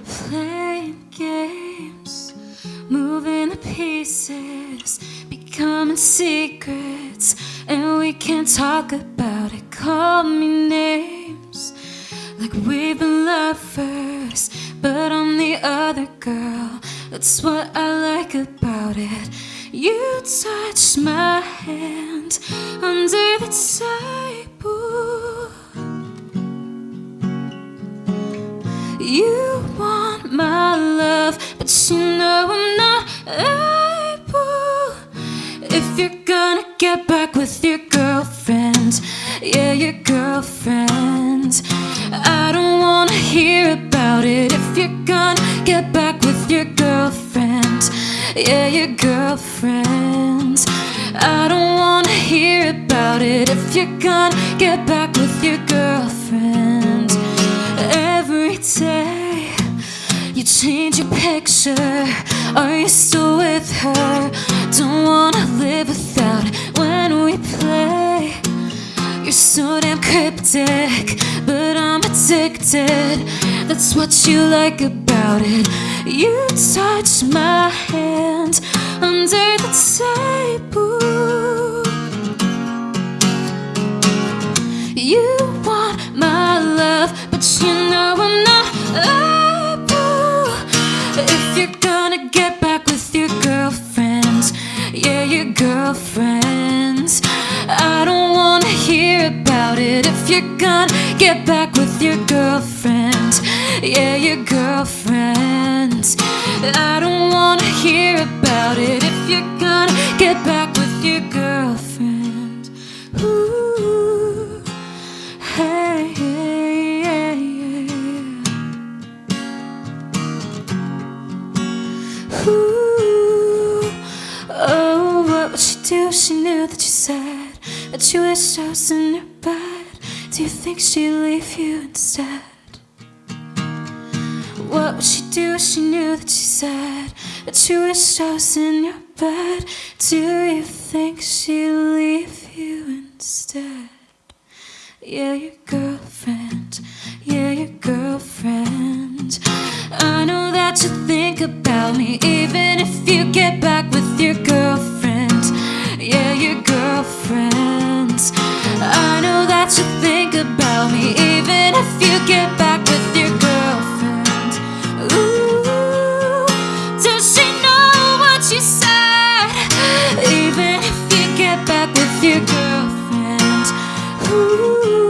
We're playing games, moving the pieces, becoming secrets, and we can't talk about it. Call me names, like we've been lovers, but I'm the other girl. That's what I like about it. You touch my hand under the table. You but you know I'm not able. If you're gonna get back with your girlfriend, yeah, your girlfriend, I don't wanna hear about it. If you're gonna get back with your girlfriend, yeah, your girlfriend, I don't wanna hear about it. If you're gonna get back with your girlfriend every day. Change your picture. Are you still with her? Don't wanna live without it when we play. You're so damn cryptic, but I'm addicted. That's what you like about it. You touch my hand under the table. You want my love, but you it. If you're gonna get back with your girlfriend, yeah, your girlfriend, I don't wanna hear about it. If you're gonna get back with your girlfriend, ooh. Hey. Ooh, oh, what would she do she knew that you said that you wished I was in your bed? Do you think she'd leave you instead? What would she do if she knew that you said that you wished I was in your bed? Do you think she'd leave you instead? Yeah, your girlfriend. Back with your girlfriend. Ooh,